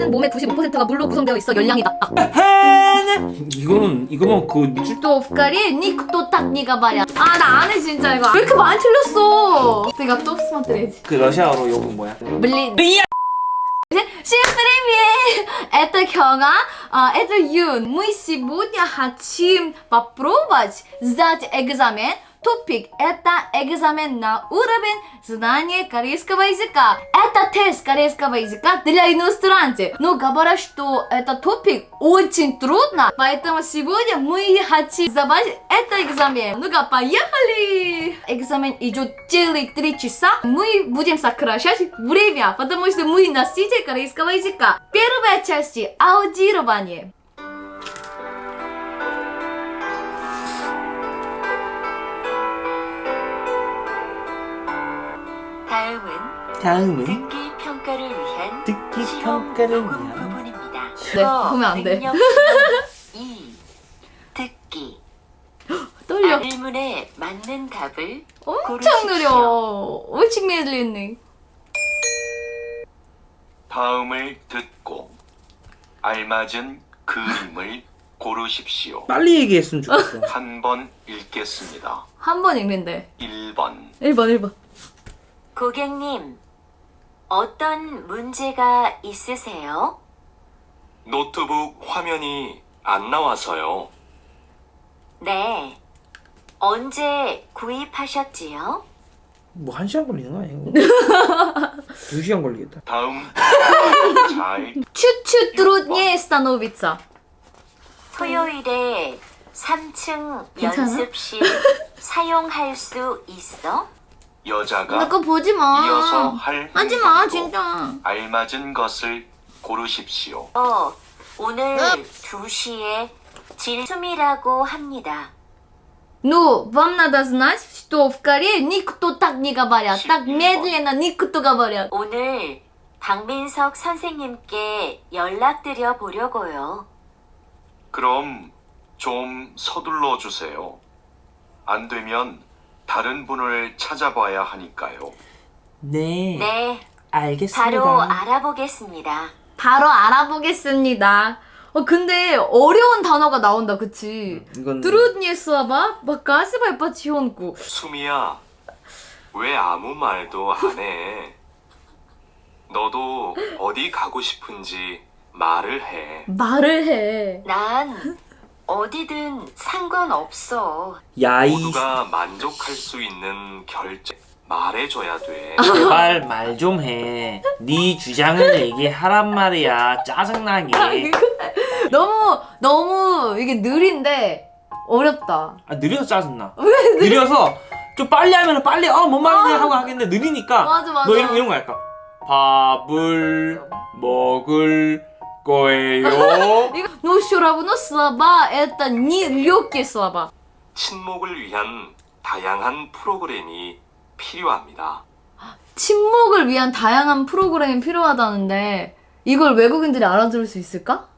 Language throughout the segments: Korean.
사람은 몸의 95%가 물로 구성되어 있어 열량이 낮다. 이거는 이거만 그 미칠 또 오프카리 니크또 딱 니가 말이야. 아 나 안 해 진짜 이거. 왜 이렇게 많이 틀렸어? 내가 또 스마트레지. 그 러시아어로 요거 뭐야? Блин. Всем привет! Это Кёга, а, это Юн. Мы сегодня хотим попробовать сдать экзамен. Тупик – это экзамен на уровень знания корейского языка. Это тест корейского языка для иностранцев. Но говорят, что это тупик очень трудно, поэтому сегодня мы хотим сдавать этот экзамен. Ну-ка, поехали! Экзамен идет целых три часа. Мы будем сокращать время, потому что мы носитель корейского языка. Первая часть – аудирование. 다음은 다음은 듣기 평가를 위한 듣기 평가를 위한 부분입니다. 네, 보면 안 돼. 2. 듣기 떨려. 질문에 맞는 답을 엄청 느려. 엄청 밀리네. 다음을 듣고 알맞은 그림을 고르십시오. 빨리 얘기했으면 좋겠어. 한 번 읽겠습니다. 한 번 읽는데. 1번. 1번, 1번. 고객님, 어떤 문제가 있으세요? 노트북 화면이 안 나와서요. 네. 언제 구입하셨지요? 뭐 한 시간 걸리는 거 아니에요? 두 시간 걸리겠다. 다음. 추추 트롯니에 스타노비ца. 토요일에 3층 괜찮아? 연습실 사용할 수 있어? 여자가 그거 보지 마. 이어서 할 하지 마, 행동도 진짜. 알맞은 것을 고르십시오. 어, 오늘 2시에 질숨이라고 합니다. Ну, вам надо знать, что в Корее никто так не говорят. Так медленно никто говорят. 오늘 박민석 선생님께 연락드려 보려고요. 그럼 좀 서둘러 주세요. 안 되면 다른 분을 찾아봐야 하니까요. 네. 네, 알겠습니다. 바로 알아보겠습니다. 바로 알아보겠습니다. 어, 근데 어려운 단어가 나온다, 그치? 이건 Труднее слова, показывай потихоньку. 수미야, 왜 아무 말도 안 해? 너도 어디 가고 싶은지 말을 해. 말을 해. 난 어디든 상관없어. 야이 모두가 만족할 수 있는 결정 말해줘야 돼. 제발 말 좀 해. 네 주장을 얘기하란 말이야. 짜증나게. 너무, 너무 이게 느린데 어렵다. 아 느려서 짜증나. 느려서 좀 빨리 하면 빨리 어뭔 말이냐 하고 하겠는데 느리니까 맞아, 맞아. 너 이런, 이런 거 할까? 밥을 먹을 거예요. 이거, ну, все равно слова это не легкие слова. 친목을 위한 다양한 프로그램이 필요합니다. 침묵을 위한 다양한 프로그램이 필요하다는데 이걸 외국인들이 알아들을 수 있을까?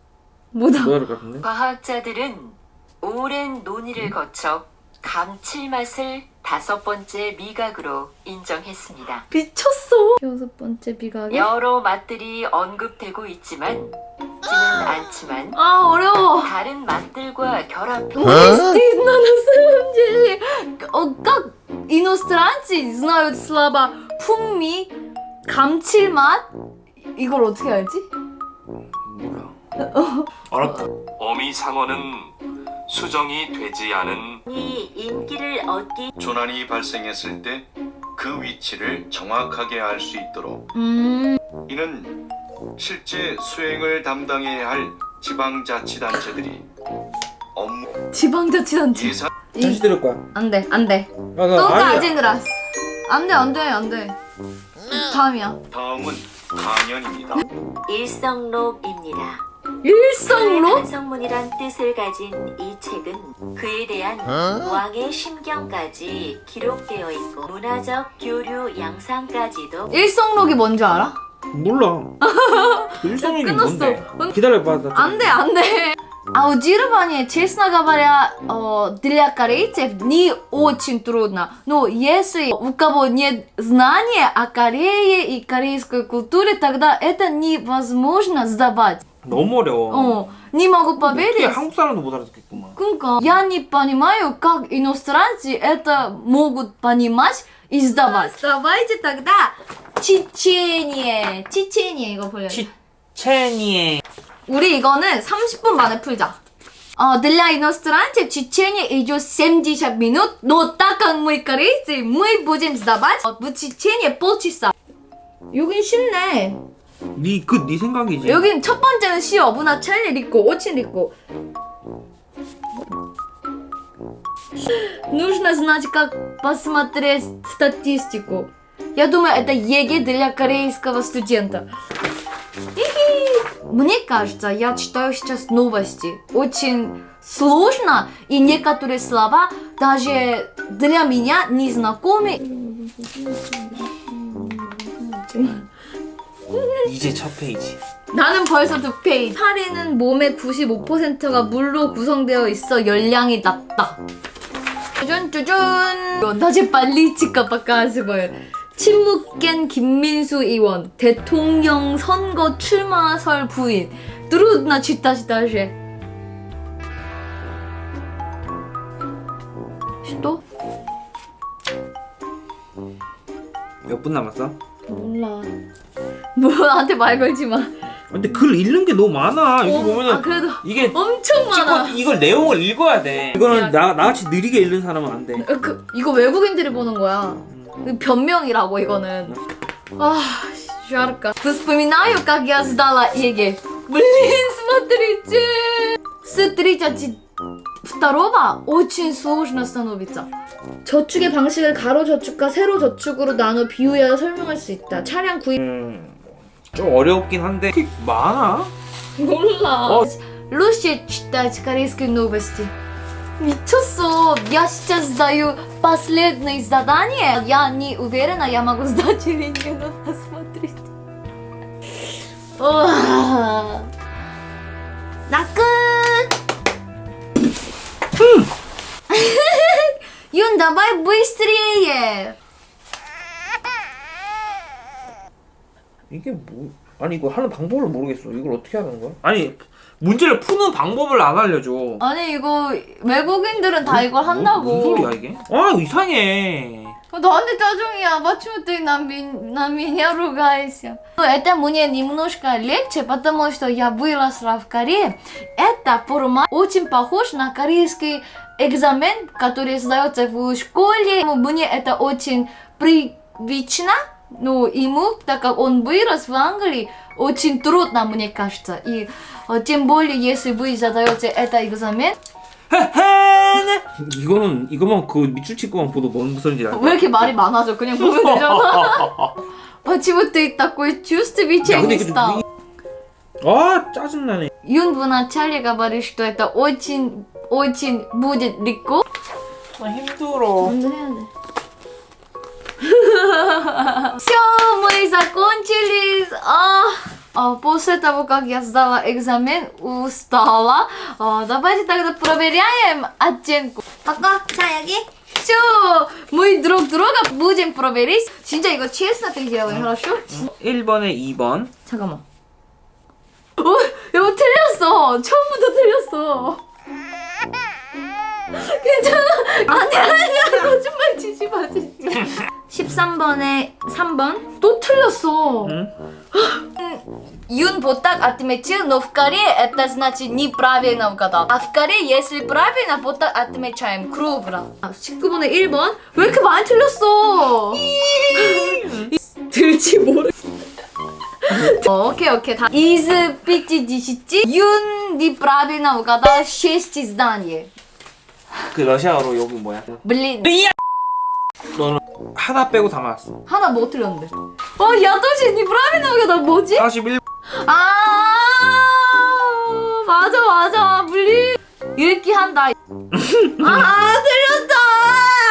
못 알아. 뭐할 것 같은데? 과학자들은 오랜 논의를 거쳐 감칠맛을 다섯 번째 미각으로 인정했습니다. 미쳤어. 여섯 번째 비각이. 여러 맛들이 언급되고 있지만 지는 않지만 아 어려워. 다른 맛들과 결합 Стыдно на самом деле. О, Как иностранцы знают слова 풍미, 감칠맛? 이걸 어떻게 알지? 몰라. 어렵다. 어미상어는 수정이 되지 않은 이 인기를 얻기 조난이 발생했을 때 그 위치를 정확하게 알 수 있도록 음, 이는 실제 수행을 담당해야 할 지방자치단체들이 업무 지방자치단체. 예산 다시 들을 거야. 안돼 안돼. 아, 아니야. 아젠드라스. 안돼 안돼 안돼. 다음이야. 다음은 강연입니다. 일성록입니다. 일성로? 반성문이란 뜻을 가진 이 책은 그에 대한 왕의 심경까지 기록되어 있고 문화적 교류 양상까지도 일성록이 뭔지 알아? 몰라. 일성이 끝났어. 뭔데? 기다려봐. 나 안돼 안돼. Аудирование, честно говоря, э, для корейцев не очень трудно. Но если у кого нет знания о Корее и корейской культуре, тогда это невозможно сдавать. 너무 어려워. О, не могу 어떻게 поверить. 한국 사람도 못 알아듣겠구만. Кунка, я не понимаю, как иностранцы это могут понимать и сдавать. Давайте тогда чечение. чечение 이거 보여요. 치체니에 우리 이거는 30분 만에 풀자. 어, для иностранцев чечение идет 70 минут, но так как мы корейцы, мы будем сдавать 어, в чечение полчаса. 여긴 쉽네. 네그네 생각이지. 여긴 첫 번째는 쉬워. 문화 첼리 있고, 오친 있고. Нужно знать, как посмотреть статистику. Я думаю, это ЕГЭ для корейского студента. Хи-хи. Мне кажется, я читаю сейчас новости. Очень сложно, и некоторые слова даже для меня незнакомы. 이제 첫 페이지. 나는 벌써 두 페이지. 살이는 몸의 95%가 물로 구성되어 있어 열량이 낮다. 쭈준 쭈준. 낮에 빨리 치카 바까스고요. 침묵겐 김민수 의원 대통령 선거 출마설 부인. 트루드나 치타시다시. 또? 몇분 남았어? 몰라. 뭐 나한테 말 걸지 마. 근데 글 읽는 게 너무 많아. 이거 어, 보면은 아 그래도 이게 엄청 많아. 찍고 이걸 내용을 읽어야 돼. 이거는 나 나같이 느리게 읽는 사람은 안 돼. 어, 그, 이거 외국인들이 보는 거야. 그 변명이라고 이거는. А, жарко. Вспоминаю, как я сдала ЕГЭ. Блин, смотрите. С 32 очень сложно становится. 저축의 방식을 가로 저축과 세로 저축으로 나눠 비유하여 설명할 수 있다. 차량 구입 음, 좀 어렵긴 한데 꽤 많아. 몰라. 어. Лучше читать корейские новости. 미쳤어. Я сейчас сдаю последнее задание. Я не уверена, я могу сдать или нет. Надо посмотреть. Уа. 나 끝. Юн, давай быстрее. 이게 뭐 아니 이거 하는 방법을 모르겠어. 이걸 어떻게 하는 거야? 아니 문제를 푸는 방법을 안 알려줘. 아니 이거 외국인들은 다 이걸 한다고. 무슨 소리야 이게? 아 이상해. 어, 나한테 짜증이야. Почему ты на, на меня ругаешься? Это мне немножко легче, потому что я выросла в Корее. Это формат очень похож на корейский экзамен, который сдается в школе. Мне это очень привычно. Ну, ему, так как он вырос в Англии, очень трудно, мне кажется. И э, тем более, если вы задаете это экзамен, 이거는 이거만 그 밑줄 치고만 보도 뭔 소리인지 알아. 왜 이렇게 말이 많아져? 그냥 보면 되잖아. Почему ты такой чувствительный стал? 아 짜증나네. Юн вначале говорит, что это очень, очень будет легко. 아 힘들어. Все, мы закончили. А, а, после того, как я сдала экзамен, устала. А, давайте тогда проверяем оценку. пока. 자, 여기. Все, мы друг друга будем проверить. 진짜 이거 честно ты делаешь, хорошо? 1번에 2번. 잠깐만. 어, 이거 틀렸어. 처음부터 틀렸어. 괜찮아. 아니야, 아니야. 거짓말 치지 마, 진짜. 13번에 3번. 또 틀렸어. 응? Юн вот так отметил, но в Корее это значит неправильно угадал. А в Корее, если правильно, вот так отмечаем кругло. 19번에 1번. 왜 이렇게 많이 틀렸어? 들지 모르. 어, окей, окей. 다. Из 50 Юн неправильно угадал 6 зданий. 그 러시아어로 여기 뭐야? Блин. 너는 하나 빼고 다 맞았어 하나 뭐 틀렸는데 어 야도시 니 브라미나가 나 뭐지? 41... 아 맞아 맞아 물리 읽기 한다 아 틀렸다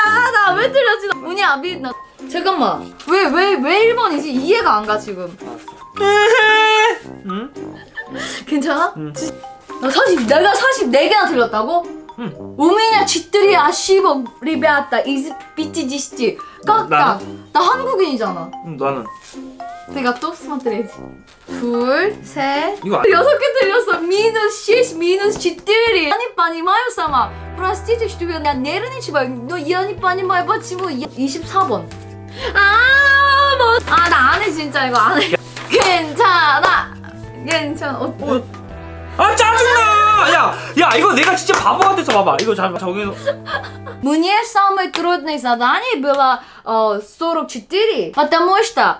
아, 나왜 틀렸지 문이 아비 나 잠깐만 왜 왜 왜 1번이지 이해가 안 가 지금 응? 괜찮아? 응. 나 40, 내가 44개나 틀렸다고? 응. У меня 4 ошибок, ребята, из 50. Как 나- так? 나 한국인이잖아. 음, 나는 내가 또 смотреть. 둘, 셋, 이거 안- 여섯 개 틀렸어. минус 6, минус 4. Я не понимаю сама. Простите, что я нервничаю, но я не понимаю, почему. 24번. 아, 뭐. 아, 나 안 해, 진짜 이거 안 해. 괜찮아. 괜찮아. 어, 어. 아 짜증나 야, 야 이거 내가 진짜 바보 같아서 봐봐 이거 잘 정해서 Мне самое трудное задание было 어, 44, потому что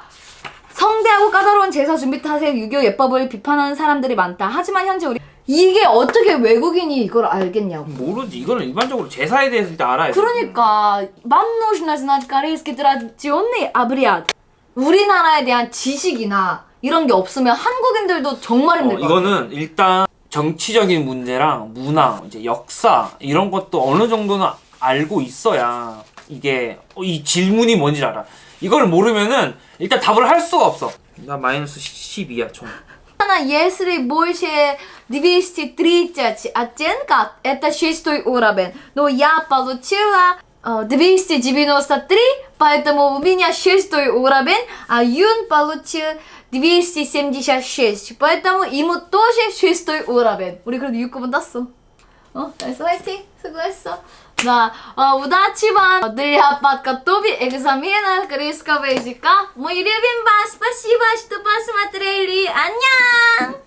성대하고 까다로운 제사 준비 탓에 유교 예법을 비판하는 사람들이 많다. 하지만 현재 우리 이게 어떻게 외국인이 이걸 알겠냐고. 모르지 이거는 일반적으로 제사에 대해서 일단 알아야 돼 그러니까 вам нужно знать корейский традиционный обряд. 우리나라에 대한 지식이나 이런 게 없으면 한국인들도 정말 어, 힘들 것 같아. 이거는 일단 정치적인 문제랑 문화, 이제 역사 이런 것도 어느 정도는 알고 있어야 이게 어, 이 질문이 뭔지 알아. 이걸 모르면은 일단 답을 할 수가 없어. 나 마이너스 12야 총. Если больше 230 оттенков, это шестой уровень. Но я получила э, 293, поэтому у меня шестой уровень, а Юн получил 276, поэтому ему тоже шестой уровень. 우리 그래도 6급은 땄어. 어, 잘했어, 화이팅! 수고했어. Да, э, удачи вам для подготовки экзамена корейского языка. Мы любим вас, спасибо, что посмотрели. 안녕!